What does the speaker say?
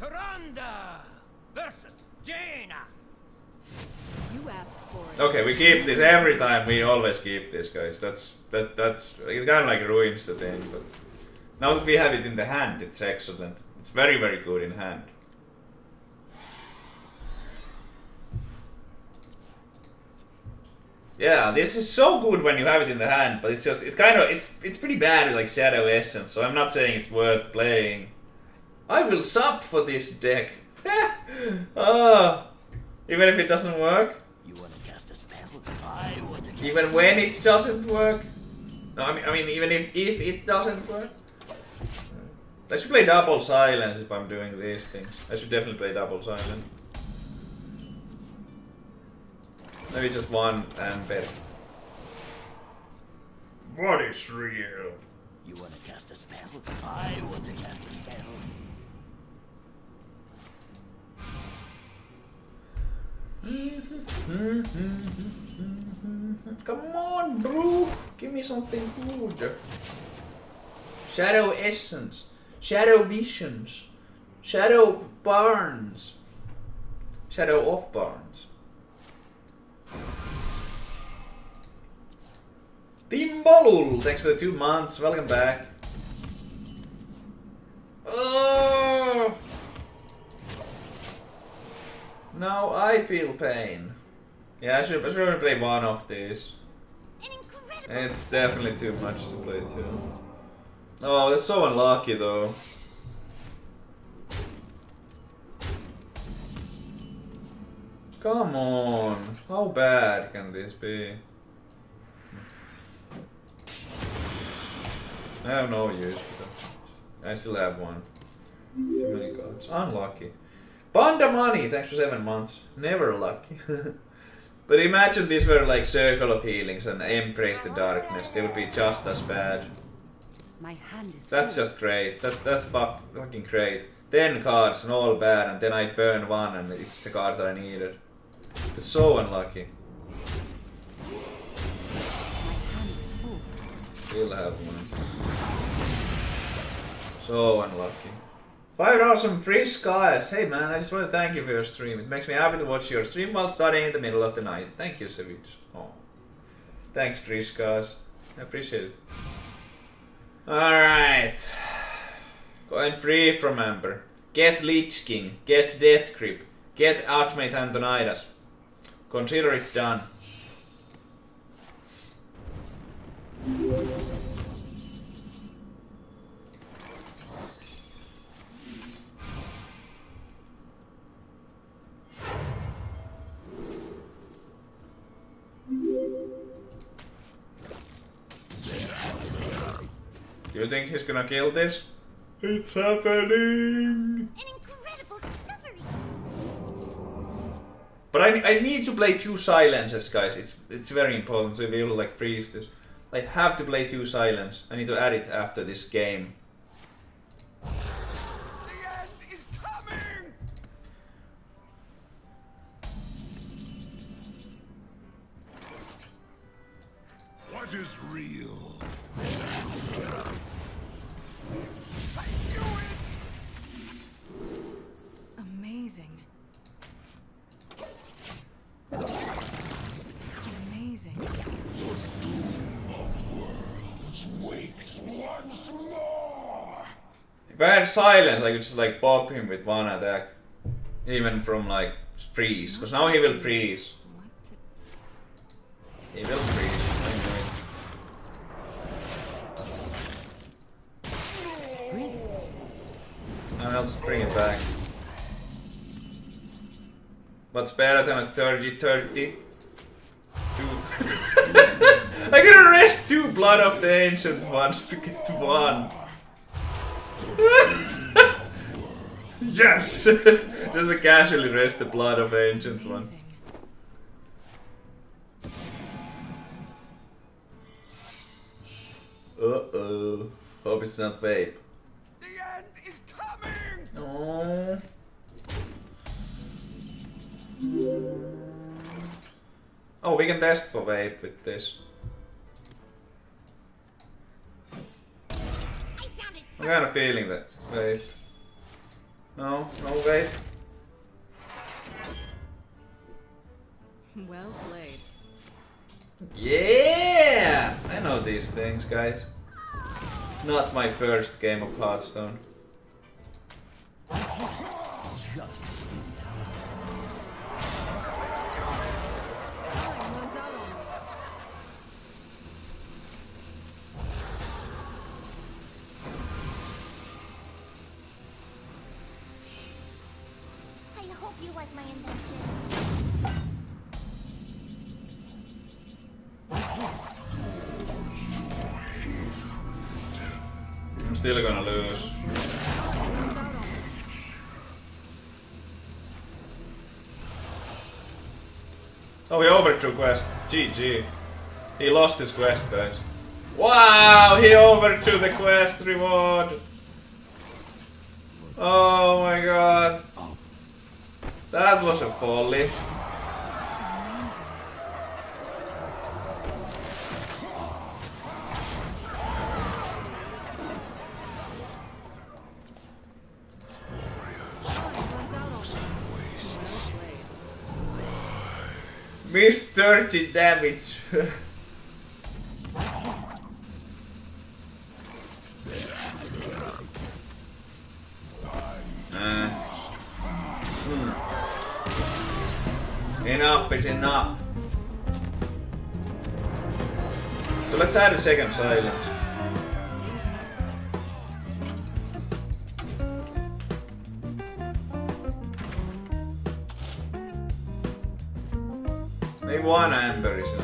Tyrande versus Jaina. You asked for it. Okay, we keep this every time. We always keep this, guys. That's that that's it kind of like ruins the thing, but now that we have it in the hand, it's excellent. It's very very good in hand. Yeah, this is so good when you have it in the hand, but it's just it kind of it's it's pretty bad with like Shadow Essence. So I'm not saying it's worth playing. I will sub for this deck. oh, even if it doesn't work. You want to cast a spell? I want to cast Even when it doesn't work? No, I mean, I mean, even if, if it doesn't work? I should play double silence if I'm doing these things. I should definitely play double silence. Maybe just one and better. What is real? You want to cast a spell? I want to cast a spell. Come on, bro! Give me something good. Shadow Essence. Shadow Visions. Shadow Barns. Shadow of Barns. Timbalul! Thanks for the two months. Welcome back. Oh! Now I feel pain. Yeah, I should, I should only play one of these. It's definitely too much to play two. Oh, that's so unlucky though. Come on, how bad can this be? I have no use for that. I still have one. Oh too many cards. Unlucky. Banda money, thanks for seven months. Never lucky. but imagine these were like Circle of Healings and Embrace the Darkness. They would be just as bad. My hand is That's just great. That's that's fuck, fucking great. Ten cards and all bad, and then I burn one and it's the card that I needed. It's so unlucky. Still have one. So unlucky. Five awesome free skies. Hey man, I just want to thank you for your stream. It makes me happy to watch your stream while studying in the middle of the night. Thank you, Savage. Oh. Thanks, free skies. I appreciate it. Alright. Going free from Amber. Get Lich King. Get Death Grip. Get Archmage Antonidas. Consider it done. You think he's gonna kill this? It's happening! An incredible discovery. But I, I need to play two silences, guys. It's it's very important to be able to like freeze this. I have to play two silence. I need to add it after this game. The end is coming! What is real? I knew it! Amazing. Amazing. Wakes once more! If I had silence, I could just like pop him with one attack. Even from like freeze. Because now he will freeze. He will freeze. I know it. I'll just bring it back. What's better than a 30 30? Two. I can arrest two Blood of the Ancient ones to get one. yes! just to casually rest the Blood of the Ancient one. amazing. Uh oh. Hope it's not vape. The end is coming! Oh. Oh, we can test for vape with this. I found it. I'm kind of feeling that vape. No, no, wait. Well played. Yeah! I know these things, guys. Not my first game of Hearthstone. Someone's out on me. I hope you like my invention. I'm still gonna lose. Someone's out on me. Oh, he overthrew quest. GG. He lost his quest, guys. Wow, he overthrew the quest reward. Oh my god. That was a folly. Missed 30 damage. Uh, hmm. Enough is enough. So let's add a second silence. one, I am very sure.